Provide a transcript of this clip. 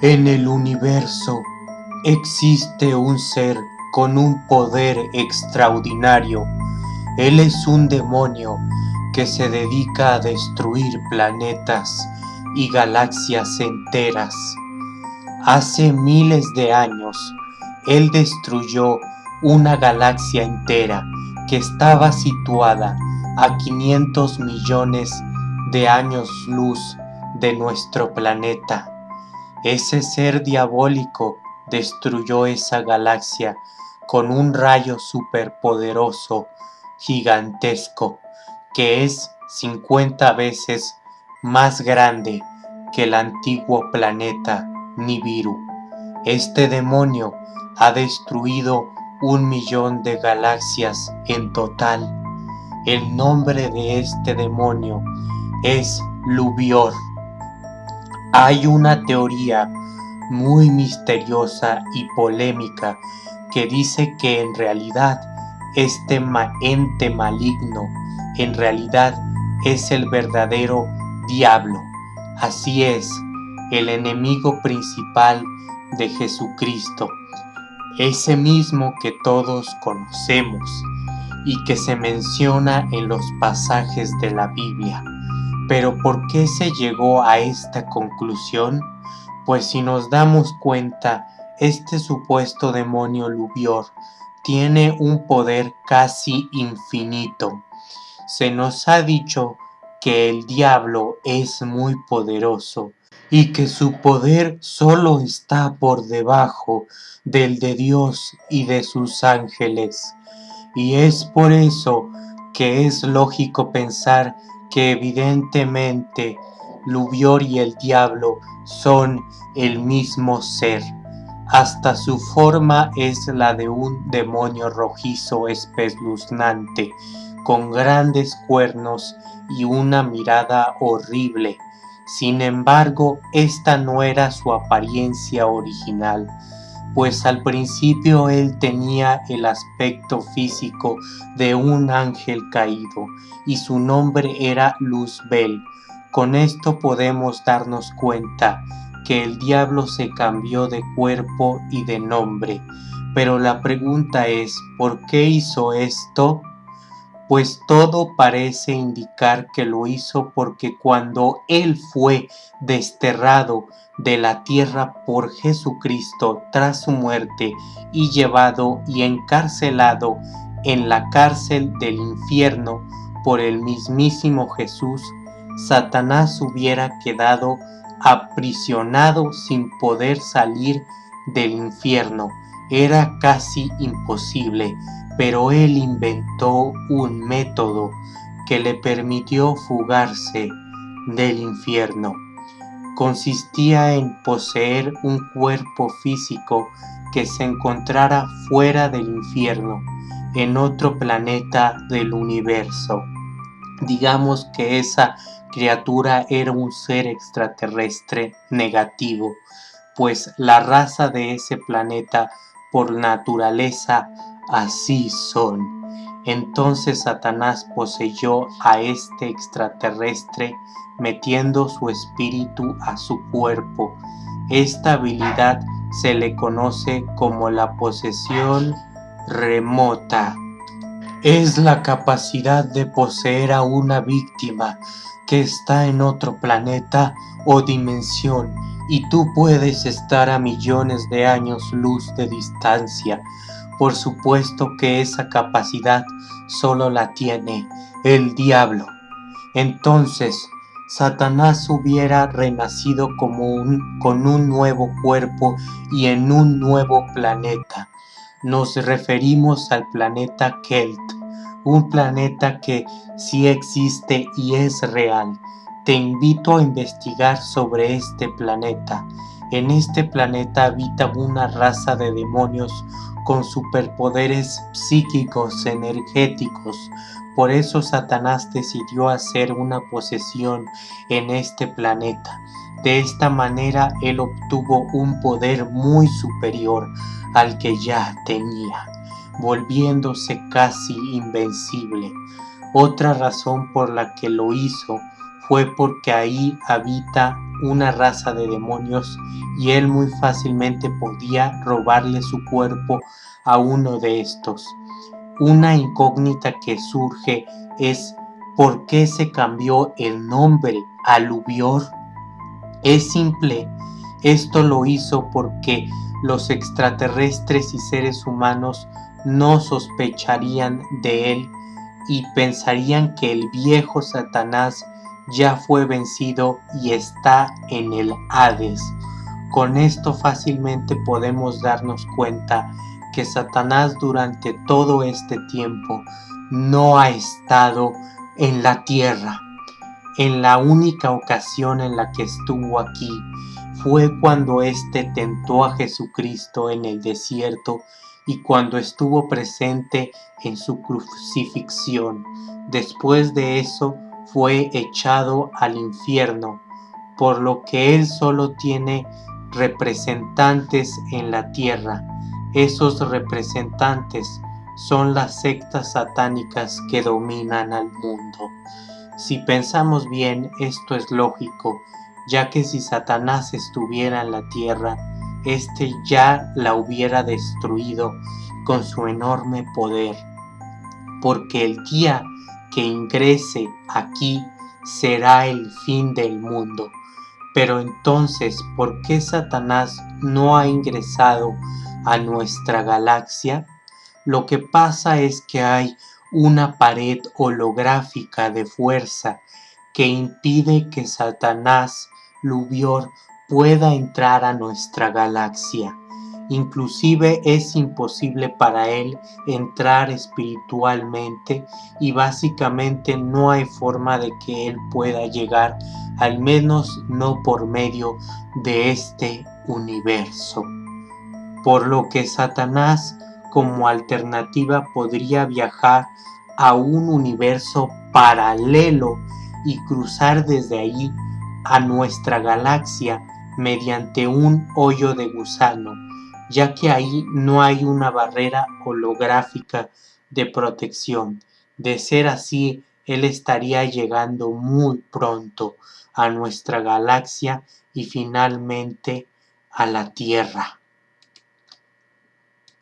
En el universo existe un ser con un poder extraordinario. Él es un demonio que se dedica a destruir planetas y galaxias enteras. Hace miles de años, él destruyó una galaxia entera que estaba situada a 500 millones de años luz de nuestro planeta. Ese ser diabólico destruyó esa galaxia con un rayo superpoderoso, gigantesco, que es 50 veces más grande que el antiguo planeta Nibiru. Este demonio ha destruido un millón de galaxias en total. El nombre de este demonio es Lubior. Hay una teoría muy misteriosa y polémica que dice que en realidad este ente maligno en realidad es el verdadero diablo. Así es, el enemigo principal de Jesucristo, ese mismo que todos conocemos y que se menciona en los pasajes de la Biblia. Pero ¿por qué se llegó a esta conclusión? Pues si nos damos cuenta, este supuesto demonio Lubior tiene un poder casi infinito. Se nos ha dicho que el diablo es muy poderoso y que su poder solo está por debajo del de Dios y de sus ángeles. Y es por eso que es lógico pensar que evidentemente Lubior y el diablo son el mismo ser. Hasta su forma es la de un demonio rojizo espeluznante, con grandes cuernos y una mirada horrible. Sin embargo, esta no era su apariencia original, pues al principio él tenía el aspecto físico de un ángel caído, y su nombre era Luzbel. Con esto podemos darnos cuenta que el diablo se cambió de cuerpo y de nombre. Pero la pregunta es, ¿por qué hizo esto? Pues todo parece indicar que lo hizo porque cuando Él fue desterrado de la tierra por Jesucristo tras su muerte y llevado y encarcelado en la cárcel del infierno por el mismísimo Jesús, Satanás hubiera quedado aprisionado sin poder salir del infierno. Era casi imposible, pero él inventó un método que le permitió fugarse del infierno. Consistía en poseer un cuerpo físico que se encontrara fuera del infierno, en otro planeta del universo. Digamos que esa criatura era un ser extraterrestre negativo, pues la raza de ese planeta por naturaleza así son. Entonces Satanás poseyó a este extraterrestre metiendo su espíritu a su cuerpo. Esta habilidad se le conoce como la posesión remota. Es la capacidad de poseer a una víctima que está en otro planeta o dimensión y tú puedes estar a millones de años luz de distancia. Por supuesto que esa capacidad solo la tiene el diablo. Entonces, Satanás hubiera renacido como un, con un nuevo cuerpo y en un nuevo planeta. Nos referimos al planeta Kelt un planeta que sí existe y es real. Te invito a investigar sobre este planeta. En este planeta habita una raza de demonios con superpoderes psíquicos energéticos. Por eso Satanás decidió hacer una posesión en este planeta. De esta manera él obtuvo un poder muy superior al que ya tenía volviéndose casi invencible. Otra razón por la que lo hizo fue porque ahí habita una raza de demonios y él muy fácilmente podía robarle su cuerpo a uno de estos. Una incógnita que surge es ¿por qué se cambió el nombre a Lubior? Es simple, esto lo hizo porque los extraterrestres y seres humanos no sospecharían de él y pensarían que el viejo Satanás ya fue vencido y está en el Hades. Con esto fácilmente podemos darnos cuenta que Satanás durante todo este tiempo no ha estado en la tierra. En la única ocasión en la que estuvo aquí fue cuando éste tentó a Jesucristo en el desierto y cuando estuvo presente en su crucifixión. Después de eso fue echado al infierno, por lo que él solo tiene representantes en la tierra. Esos representantes son las sectas satánicas que dominan al mundo. Si pensamos bien, esto es lógico, ya que si Satanás estuviera en la tierra, éste ya la hubiera destruido con su enorme poder, porque el día que ingrese aquí será el fin del mundo. Pero entonces, ¿por qué Satanás no ha ingresado a nuestra galaxia? Lo que pasa es que hay una pared holográfica de fuerza que impide que Satanás Lubior pueda entrar a nuestra galaxia. Inclusive es imposible para él entrar espiritualmente y básicamente no hay forma de que él pueda llegar, al menos no por medio de este universo. Por lo que Satanás como alternativa podría viajar a un universo paralelo y cruzar desde ahí a nuestra galaxia mediante un hoyo de gusano, ya que ahí no hay una barrera holográfica de protección. De ser así, él estaría llegando muy pronto a nuestra galaxia y finalmente a la Tierra.